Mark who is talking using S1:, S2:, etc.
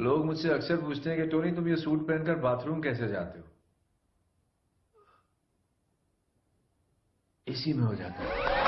S1: लोग मुझसे अक्सर पूछते हैं कि टोनी, तुम ये सूट पहनकर बाथरूम कैसे जाते हो? इसी में हो जाता है।